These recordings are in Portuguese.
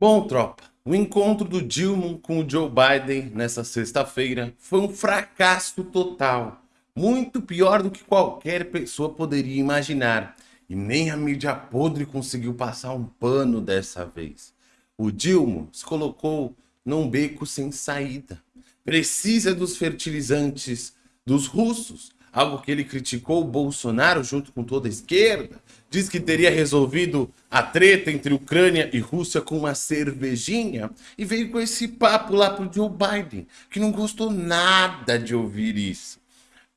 Bom, tropa, o encontro do Dilma com o Joe Biden nessa sexta-feira foi um fracasso total. Muito pior do que qualquer pessoa poderia imaginar. E nem a mídia podre conseguiu passar um pano dessa vez. O Dilma se colocou num beco sem saída. Precisa dos fertilizantes dos russos, algo que ele criticou o Bolsonaro junto com toda a esquerda. Diz que teria resolvido a treta entre Ucrânia e Rússia com uma cervejinha e veio com esse papo lá pro Joe Biden, que não gostou nada de ouvir isso.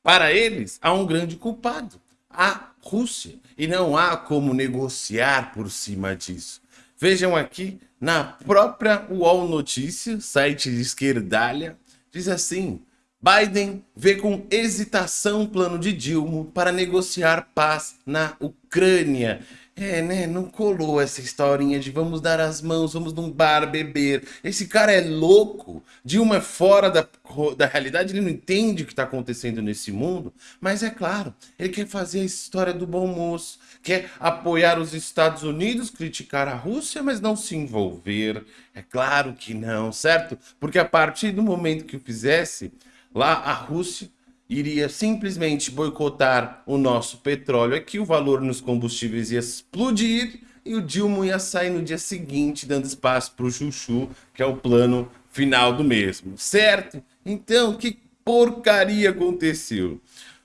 Para eles, há um grande culpado, a Rússia, e não há como negociar por cima disso. Vejam aqui na própria UOL Notícias, site de esquerdalha, diz assim: Biden vê com hesitação o plano de Dilma para negociar paz na Ucrânia. É, né? Não colou essa historinha de vamos dar as mãos, vamos num bar beber. Esse cara é louco. Dilma é fora da, da realidade, ele não entende o que está acontecendo nesse mundo. Mas é claro, ele quer fazer a história do bom moço, quer apoiar os Estados Unidos, criticar a Rússia, mas não se envolver. É claro que não, certo? Porque a partir do momento que o fizesse, Lá a Rússia iria simplesmente boicotar o nosso petróleo aqui, o valor nos combustíveis ia explodir e o Dilma ia sair no dia seguinte, dando espaço para o Chuchu, que é o plano final do mesmo, certo? Então, que porcaria aconteceu?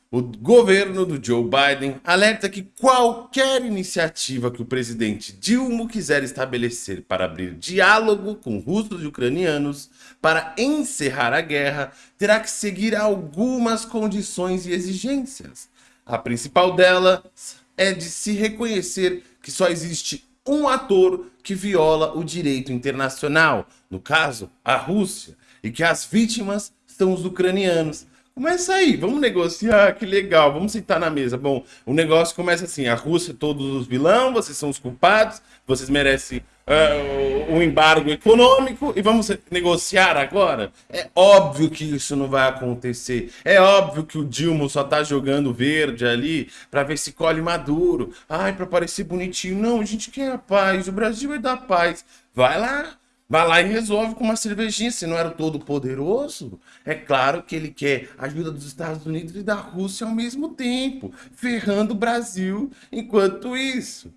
O governo do Joe Biden alerta que qualquer iniciativa que o presidente Dilma quiser estabelecer para abrir diálogo com russos e ucranianos para encerrar a guerra terá que seguir algumas condições e exigências. A principal delas é de se reconhecer que só existe um ator que viola o direito internacional, no caso, a Rússia, e que as vítimas são os ucranianos, Começa aí, vamos negociar, que legal, vamos sentar na mesa. Bom, o negócio começa assim, a Rússia, todos os vilão, vocês são os culpados, vocês merecem uh, um embargo econômico e vamos negociar agora? É óbvio que isso não vai acontecer. É óbvio que o Dilma só tá jogando verde ali para ver se colhe maduro. Ai, para parecer bonitinho. Não, a gente quer a paz, o Brasil é da paz. Vai lá, Vai lá e resolve com uma cervejinha, se não era todo poderoso. É claro que ele quer ajuda dos Estados Unidos e da Rússia ao mesmo tempo, ferrando o Brasil enquanto isso.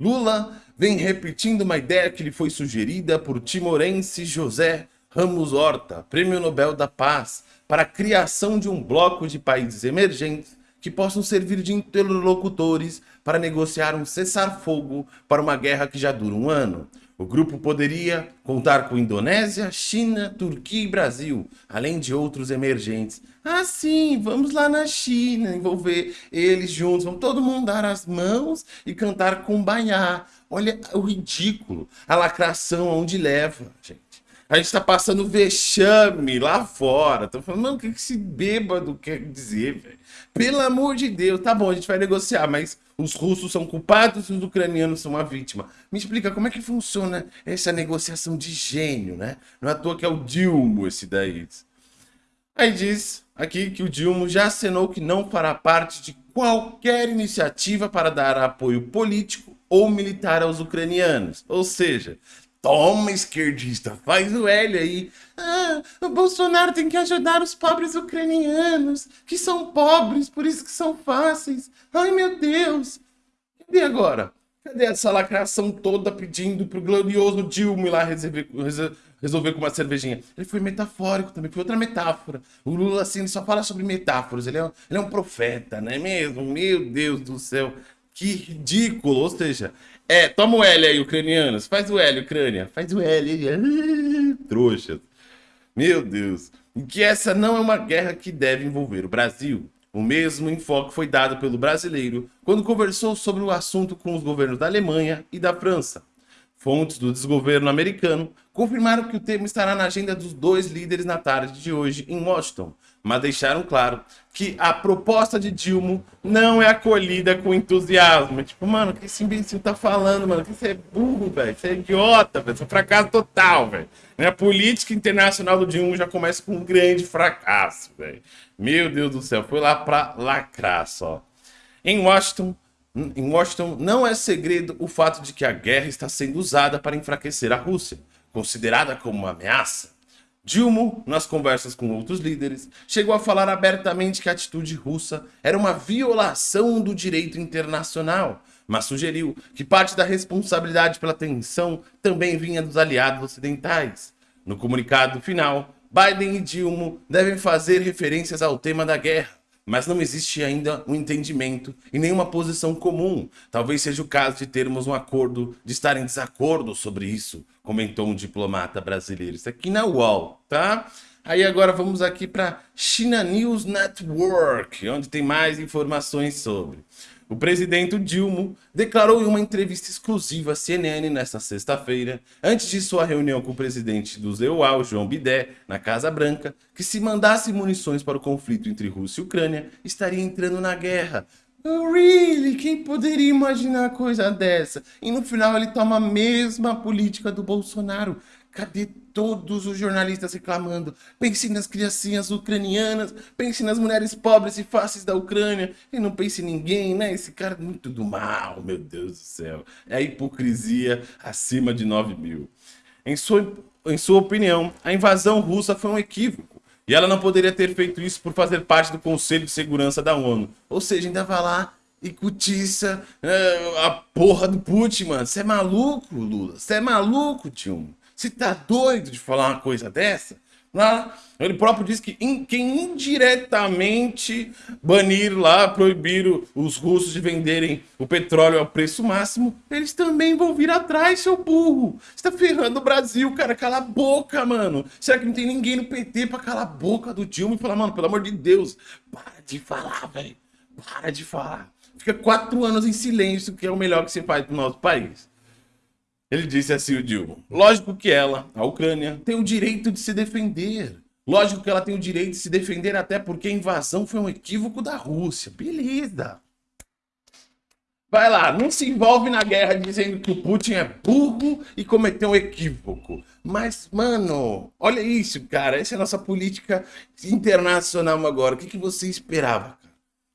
Lula vem repetindo uma ideia que lhe foi sugerida por timorense José Ramos Horta, Prêmio Nobel da Paz, para a criação de um bloco de países emergentes que possam servir de interlocutores para negociar um cessar-fogo para uma guerra que já dura um ano. O grupo poderia contar com Indonésia, China, Turquia e Brasil, além de outros emergentes. Ah, sim, vamos lá na China, envolver eles juntos, vamos todo mundo dar as mãos e cantar Kumbaya. Olha o ridículo, a lacração onde leva, gente. A gente tá passando vexame lá fora. Tô falando, mano, o que esse bêbado quer dizer, velho? Pelo amor de Deus, tá bom, a gente vai negociar, mas os russos são culpados e os ucranianos são a vítima. Me explica como é que funciona essa negociação de gênio, né? Não é à toa que é o Dilma esse daí. Aí diz aqui que o Dilma já acenou que não fará parte de qualquer iniciativa para dar apoio político ou militar aos ucranianos. Ou seja, Toma, esquerdista, faz o L aí. Ah, o Bolsonaro tem que ajudar os pobres ucranianos, que são pobres, por isso que são fáceis. Ai, meu Deus. Cadê agora? Cadê essa lacração toda pedindo pro glorioso Dilma ir lá resolver, resolver com uma cervejinha? Ele foi metafórico também, foi outra metáfora. O Lula, assim, ele só fala sobre metáforas. Ele é, ele é um profeta, não é mesmo? Meu Deus do céu. Que ridículo. Ou seja, é, toma o L aí, ucranianos. Faz o L, Ucrânia. Faz o L aí. Trouxas. Meu Deus. Que essa não é uma guerra que deve envolver o Brasil. O mesmo enfoque foi dado pelo brasileiro quando conversou sobre o assunto com os governos da Alemanha e da França. Fontes do desgoverno americano confirmaram que o tema estará na agenda dos dois líderes na tarde de hoje em Washington, mas deixaram claro que a proposta de Dilma não é acolhida com entusiasmo. Tipo, mano, o que esse imbecil tá falando, mano? Que você é burro, velho. Você é idiota, velho. Você é fracasso total, velho. A política internacional do Dilma já começa com um grande fracasso, velho. Meu Deus do céu, foi lá pra lacrar só. Em Washington, em Washington, não é segredo o fato de que a guerra está sendo usada para enfraquecer a Rússia, considerada como uma ameaça. Dilma, nas conversas com outros líderes, chegou a falar abertamente que a atitude russa era uma violação do direito internacional, mas sugeriu que parte da responsabilidade pela tensão também vinha dos aliados ocidentais. No comunicado final, Biden e Dilma devem fazer referências ao tema da guerra, mas não existe ainda um entendimento e nenhuma posição comum. Talvez seja o caso de termos um acordo, de estar em desacordo sobre isso, comentou um diplomata brasileiro. Isso aqui na UOL, tá? Aí agora vamos aqui para China News Network, onde tem mais informações sobre. O presidente Dilma declarou em uma entrevista exclusiva à CNN nesta sexta-feira, antes de sua reunião com o presidente do ZEUAL, João Bidé, na Casa Branca, que se mandasse munições para o conflito entre Rússia e Ucrânia, estaria entrando na guerra. Really? Quem poderia imaginar coisa dessa? E no final ele toma a mesma política do Bolsonaro. Cadê todos os jornalistas reclamando? Pense nas criancinhas ucranianas, pense nas mulheres pobres e fáceis da Ucrânia, e não pense em ninguém, né? Esse cara é muito do mal, meu Deus do céu. É a hipocrisia acima de 9 mil. Em sua, em sua opinião, a invasão russa foi um equívoco. E ela não poderia ter feito isso por fazer parte do Conselho de Segurança da ONU. Ou seja, ainda vai lá e cutiça é, a porra do Putin, mano. Você é maluco, Lula? Você é maluco, tio? Você tá doido de falar uma coisa dessa? Lá, ele próprio diz que in, quem indiretamente banir lá, proibir os russos de venderem o petróleo ao preço máximo, eles também vão vir atrás, seu burro. Você tá ferrando o Brasil, cara. Cala a boca, mano. Será que não tem ninguém no PT pra calar a boca do Dilma e falar, mano, pelo amor de Deus, para de falar, velho. Para de falar. Fica quatro anos em silêncio, que é o melhor que você faz pro nosso país. Ele disse assim, o Dilma, lógico que ela, a Ucrânia, tem o direito de se defender. Lógico que ela tem o direito de se defender até porque a invasão foi um equívoco da Rússia. Beleza. Vai lá, não se envolve na guerra dizendo que o Putin é burro e cometeu um equívoco. Mas, mano, olha isso, cara. Essa é a nossa política internacional agora. O que, que você esperava? O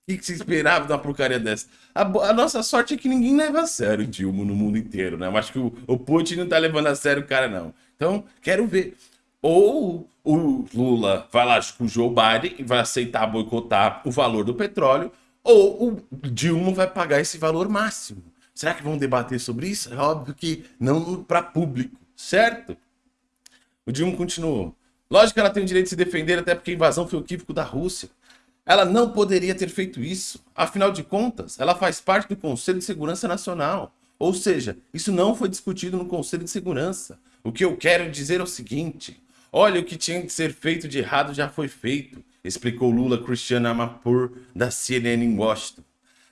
que, você esperava de uma porcaria dessa? A, a, nossa sorte é que ninguém leva a sério Dilma no mundo inteiro, né? Eu acho que o, o Putin não tá levando a sério o cara, não. Então, quero ver. Ou o Lula vai lá com o Joe Biden e vai aceitar boicotar o valor do petróleo, ou o Dilma vai pagar esse valor máximo. Será que vão debater sobre isso? É óbvio que não para público, certo? O Dilma continuou. Lógico que ela tem o direito de se defender, até porque a invasão foi o equívoco da Rússia. Ela não poderia ter feito isso. Afinal de contas, ela faz parte do Conselho de Segurança Nacional. Ou seja, isso não foi discutido no Conselho de Segurança. O que eu quero dizer é o seguinte. Olha, o que tinha que ser feito de errado já foi feito, explicou Lula Cristiano Amapur, da CNN em Washington.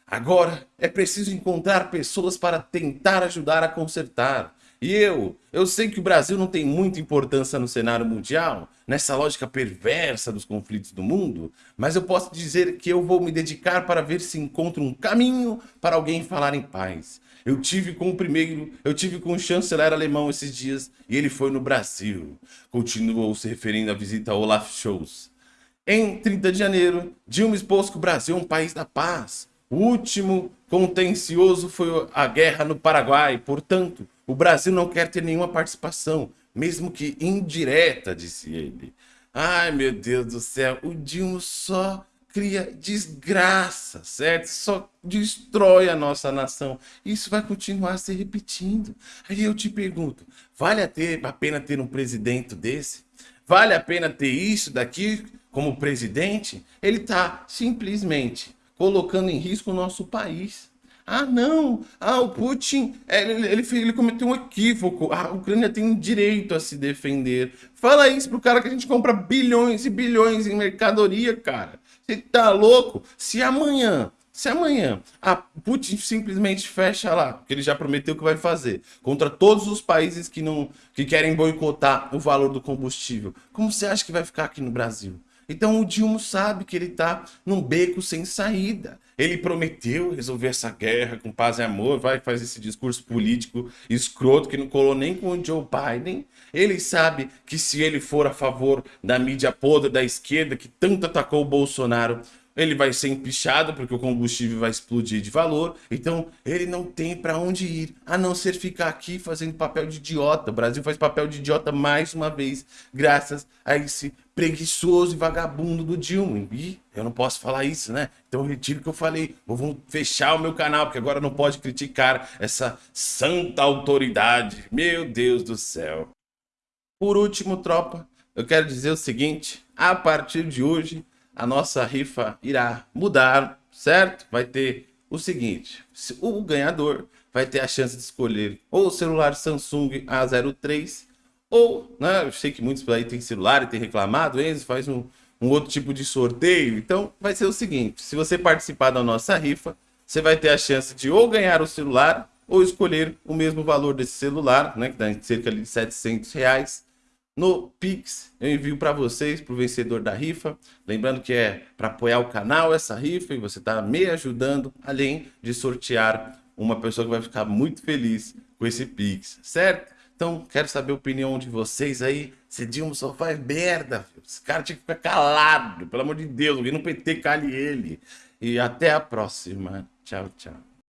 Agora, é preciso encontrar pessoas para tentar ajudar a consertar. E eu, eu sei que o Brasil não tem muita importância no cenário mundial, nessa lógica perversa dos conflitos do mundo, mas eu posso dizer que eu vou me dedicar para ver se encontro um caminho para alguém falar em paz. Eu tive com o primeiro, eu tive com o chanceler alemão esses dias e ele foi no Brasil. Continuou se referindo à visita a Olaf Scholz. Em 30 de janeiro, Dilma expôs que o Brasil é um país da paz. O último contencioso foi a guerra no Paraguai, portanto, o Brasil não quer ter nenhuma participação, mesmo que indireta, disse ele. Ai, meu Deus do céu, o Dilma só cria desgraça, certo? Só destrói a nossa nação. Isso vai continuar se repetindo. Aí eu te pergunto, vale a, ter, a pena ter um presidente desse? Vale a pena ter isso daqui como presidente? Ele está simplesmente colocando em risco o nosso país. Ah, não. Ah, o Putin, ele, ele, ele cometeu um equívoco. A Ucrânia tem direito a se defender. Fala isso pro cara que a gente compra bilhões e bilhões em mercadoria, cara. Você tá louco? Se amanhã, se amanhã a Putin simplesmente fecha lá, que ele já prometeu que vai fazer, contra todos os países que não que querem boicotar o valor do combustível, como você acha que vai ficar aqui no Brasil? Então o Dilma sabe que ele está num beco sem saída. Ele prometeu resolver essa guerra com paz e amor, vai fazer esse discurso político escroto que não colou nem com o Joe Biden. Ele sabe que se ele for a favor da mídia podre da esquerda que tanto atacou o Bolsonaro, ele vai ser empichado porque o combustível vai explodir de valor, então ele não tem para onde ir, a não ser ficar aqui fazendo papel de idiota. O Brasil faz papel de idiota mais uma vez, graças a esse preguiçoso e vagabundo do Dilma. E eu não posso falar isso, né? Então retiro o que eu falei. Eu vou fechar o meu canal, porque agora não pode criticar essa santa autoridade. Meu Deus do céu. Por último, tropa, eu quero dizer o seguinte, a partir de hoje, a nossa rifa irá mudar, certo? Vai ter o seguinte, o ganhador vai ter a chance de escolher ou o celular Samsung A03 ou, né, eu sei que muitos aí têm celular e têm reclamado, Enzo faz um, um outro tipo de sorteio, então vai ser o seguinte, se você participar da nossa rifa, você vai ter a chance de ou ganhar o celular ou escolher o mesmo valor desse celular, né, que dá cerca de 700 reais, no Pix. Eu envio para vocês, para o vencedor da rifa. Lembrando que é para apoiar o canal essa rifa e você está me ajudando, além de sortear uma pessoa que vai ficar muito feliz com esse Pix, certo? Então, quero saber a opinião de vocês aí. Se Dilma só faz merda, filho. esse cara tinha que ficar calado, pelo amor de Deus, alguém no PT cale ele. E até a próxima. Tchau, tchau.